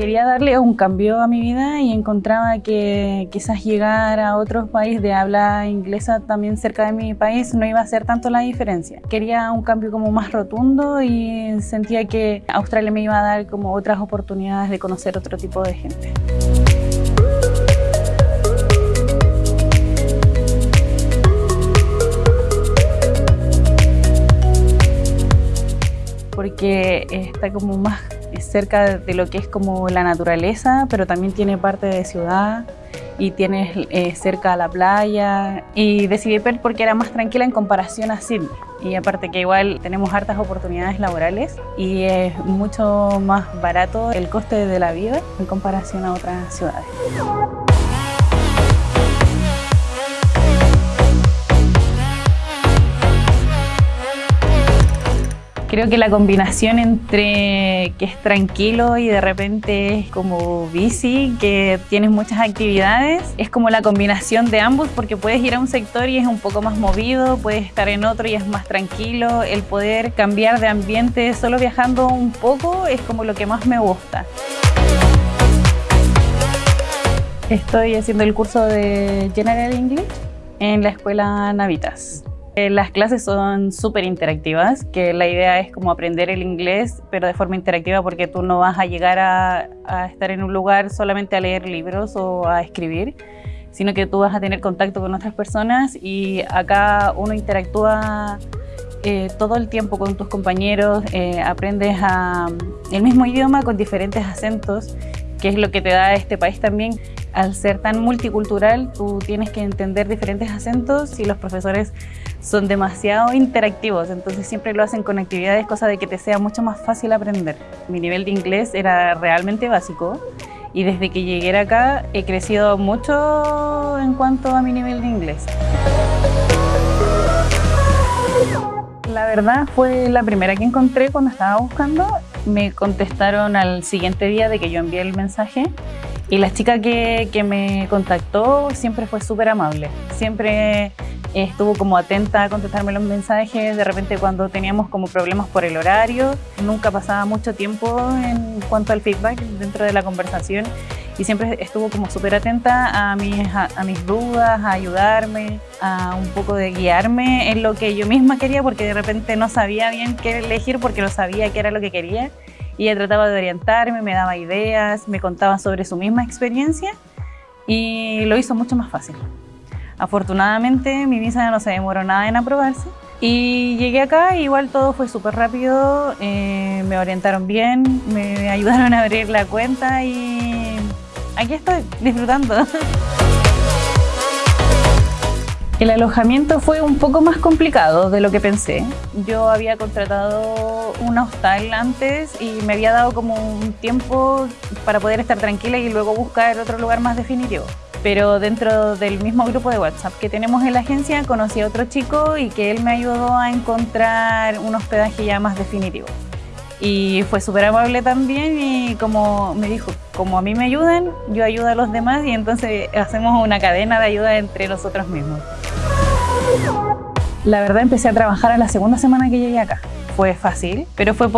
Quería darle un cambio a mi vida y encontraba que quizás llegar a otros países de habla inglesa también cerca de mi país no iba a hacer tanto la diferencia. Quería un cambio como más rotundo y sentía que Australia me iba a dar como otras oportunidades de conocer otro tipo de gente. porque está como más cerca de lo que es como la naturaleza, pero también tiene parte de ciudad y tienes eh, cerca a la playa y decidí Perth porque era más tranquila en comparación a Sydney y aparte que igual tenemos hartas oportunidades laborales y es mucho más barato el coste de la vida en comparación a otras ciudades. Creo que la combinación entre que es tranquilo y de repente es como bici, que tienes muchas actividades, es como la combinación de ambos porque puedes ir a un sector y es un poco más movido, puedes estar en otro y es más tranquilo. El poder cambiar de ambiente solo viajando un poco es como lo que más me gusta. Estoy haciendo el curso de General English en la escuela Navitas. Eh, las clases son súper interactivas, que la idea es como aprender el inglés, pero de forma interactiva porque tú no vas a llegar a, estar en un lugar solamente a leer libros o a escribir, sino que tú vas a tener contacto con otras personas y acá uno interactúa eh, todo el tiempo con tus compañeros, eh, aprendes el mismo idioma con diferentes acentos, que es lo que te da este país también. Al ser tan multicultural, tú tienes que entender diferentes acentos y los profesores son demasiado interactivos, entonces siempre lo hacen con actividades, cosa de que te sea mucho más fácil aprender. Mi nivel de inglés era realmente básico y desde que llegué acá he crecido mucho en cuanto a mi nivel de inglés. La verdad fue la primera que encontré cuando estaba buscando. Me contestaron al siguiente día de que yo envié el mensaje y la chica que, que me contactó siempre fue súper amable. Siempre estuvo como atenta a contestarme los mensajes, de repente cuando teníamos como problemas por el horario, nunca pasaba mucho tiempo en cuanto al feedback dentro de la conversación. Y siempre estuvo como súper atenta a mis, a, mis dudas, a ayudarme, a un poco de guiarme en lo que yo misma quería porque de repente no sabía bien qué elegir porque no sabía qué era lo que quería y ella trataba de orientarme, me daba ideas, me contaba sobre su misma experiencia y lo hizo mucho más fácil. Afortunadamente mi visa no se demoró nada en aprobarse y llegué acá, igual todo fue súper rápido, eh, me orientaron bien, me ayudaron a abrir la cuenta y aquí estoy disfrutando. El alojamiento fue un poco más complicado de lo que pensé. Yo había contratado un hostal antes y me había dado como un tiempo para poder estar tranquila y luego buscar otro lugar más definitivo pero dentro del mismo grupo de WhatsApp que tenemos en la agencia conocí a otro chico y que él me ayudó a encontrar un hospedaje ya más definitivo. Y fue súper amable también y como me dijo, como a mí me ayudan, yo ayudo a los demás y entonces hacemos una cadena de ayuda entre nosotros mismos. La verdad empecé a trabajar a la segunda semana que llegué acá fue fácil, pero fue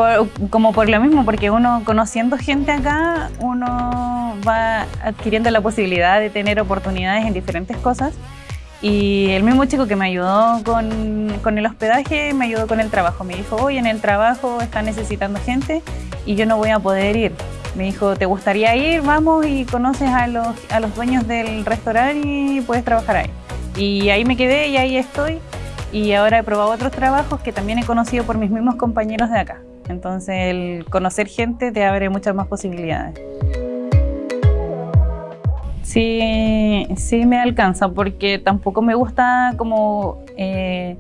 como por lo mismo, porque uno conociendo gente acá, uno va adquiriendo la posibilidad de tener oportunidades en diferentes cosas y el mismo chico que me ayudó con, con, el hospedaje me ayudó con el trabajo. Me dijo, oye, en el trabajo están necesitando gente y yo no voy a poder ir. Me dijo, ¿te gustaría ir? Vamos y conoces a los, a los dueños del restaurante y puedes trabajar ahí. Y ahí me quedé y ahí estoy y ahora he probado otros trabajos que también he conocido por mis mismos compañeros de acá. Entonces el conocer gente te abre muchas más posibilidades. Sí, sí me alcanza porque tampoco me gusta como eh,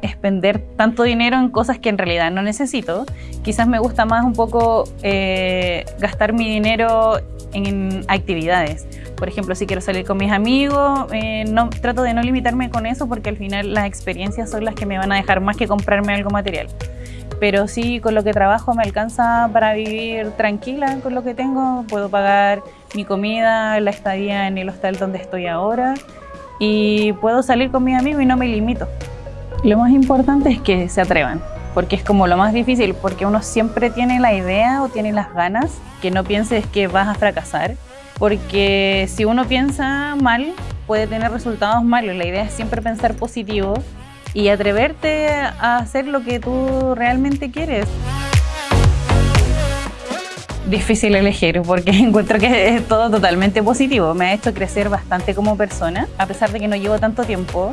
expender tanto dinero en cosas que en realidad no necesito. Quizás me gusta más un poco eh, gastar mi dinero en actividades. Por ejemplo, si quiero salir con mis amigos, eh, no, trato de no limitarme con eso porque al final las experiencias son las que me van a dejar más que comprarme algo material. Pero sí, con lo que trabajo me alcanza para vivir tranquila con lo que tengo. Puedo pagar mi comida, la estadía en el hostal donde estoy ahora y puedo salir con mis amigos y no me limito. Lo más importante es que se atrevan, porque es como lo más difícil, porque uno siempre tiene la idea o tiene las ganas, que no pienses que vas a fracasar, porque si uno piensa mal, puede tener resultados malos. La idea es siempre pensar positivo y atreverte a hacer lo que tú realmente quieres. Difícil elegir porque encuentro que es todo totalmente positivo. Me ha hecho crecer bastante como persona, a pesar de que no llevo tanto tiempo.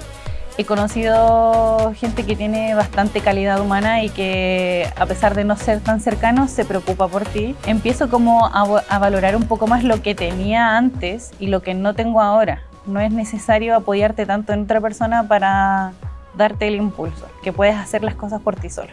He conocido gente que tiene bastante calidad humana y que a pesar de no ser tan cercanos se preocupa por ti. Empiezo como a, a valorar un poco más lo que tenía antes y lo que no tengo ahora. No es necesario apoyarte tanto en otra persona para darte el impulso, que puedes hacer las cosas por ti solo.